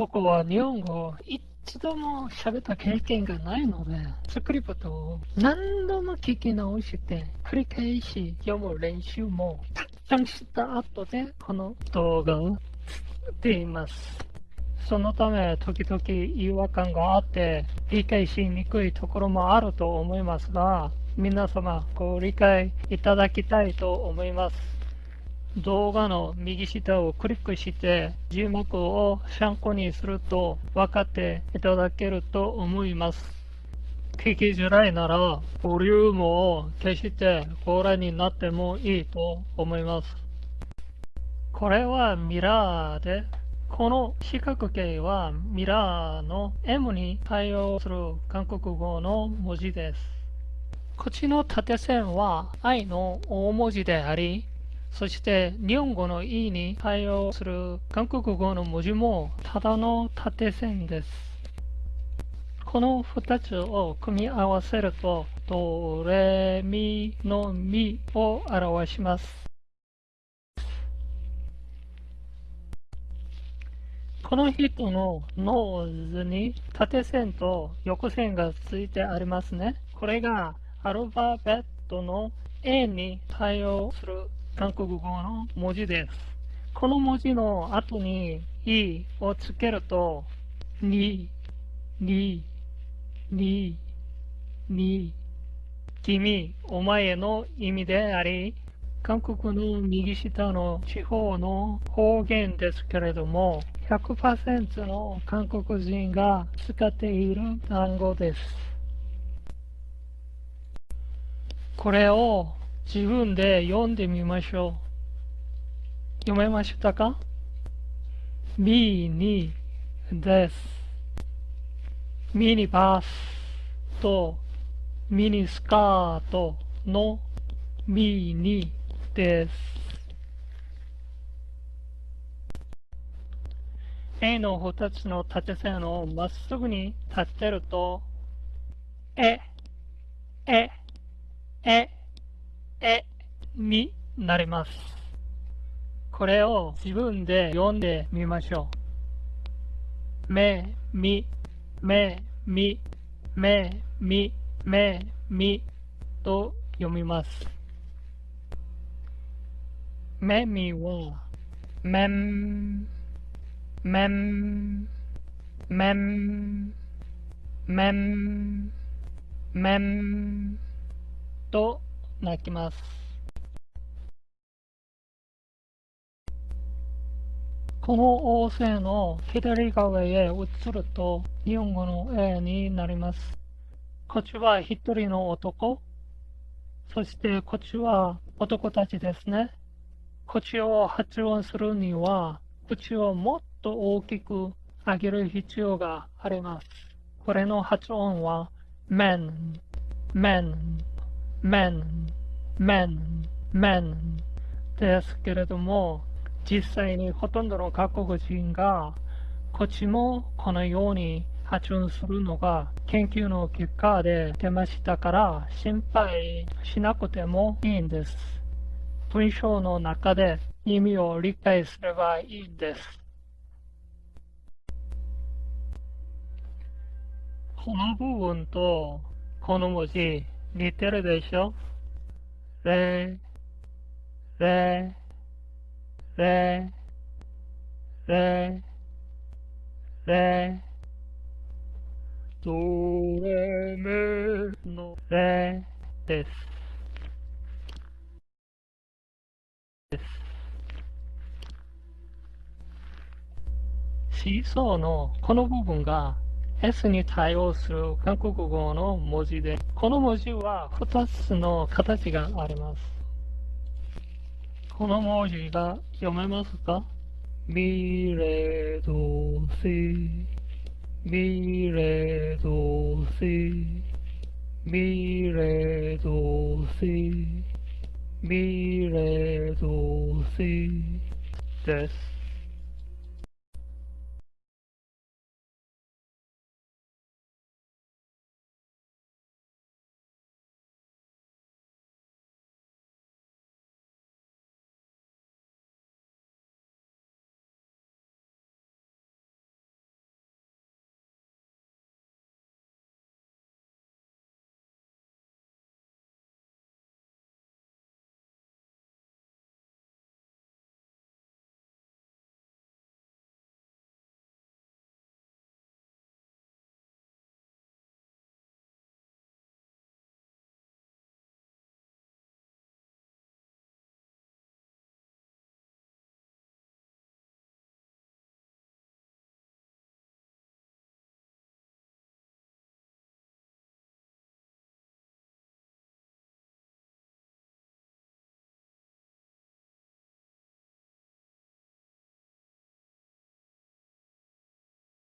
僕は日本語を一度も喋った経験がないので、スクリプトを何度も聞き直して繰り返し読む練習もたくさんした後でこの動画を作っています。そのため時々違和感があって理解しにくいところもあると思いますが、皆様ご理解いただきたいと思います。動画の右下をクリックして字幕を参考にすると分かっていただけると思います。聞きづらいならボリュームを消してご覧になってもいいと思います。これはミラーで、この四角形はミラーの M に対応する韓国語の文字です。こっちの縦線は I の大文字であり、そして日本語の E に対応する韓国語の文字もただの縦線です。この2つを組み合わせるとドレミのミを表します。この人のノーズに縦線と横線がついてありますね。これがアルファベットの A に対応する韓国語の文字です。この文字の後に E をつけると、に、に、に、に、君、お前の意味であり、韓国の右下の地方の方言ですけれども、100%の韓国人が使っている単語です。これを自分で読んでみましょう。読めましたか？ミニです。ミニバスとミニスカートのミニです。A の2つの縦線をまっすぐに立てると、え、え、え、えになります。これを自分で読んでみましょう。め、み、め、み、め、み、め、みと読みます。めみは、めん、めん、めん、めん、めんと泣きます。この王星の左側へ移ると日本語の A になります。こっちは一人の男。そしてこっちは男たちですね。こっちを発音するには口をもっと大きく上げる必要があります。これの発音は men, men, men, men, men ですけれども、実際にほとんどの各国人が、こっちもこのように発音するのが研究の結果で出ましたから心配しなくてもいいんです。文章の中で意味を理解すればいいんです。この部分とこの文字似てるでしょ？レ、レ、レ、レ、レ、ドレメの？レです。シーソーのこの部分が S に対応する韓国語の文字で、この文字は2つの形があります。この文字が読めますか？ミレドシ、ミレドシ、ミレドシ、ミレドシです。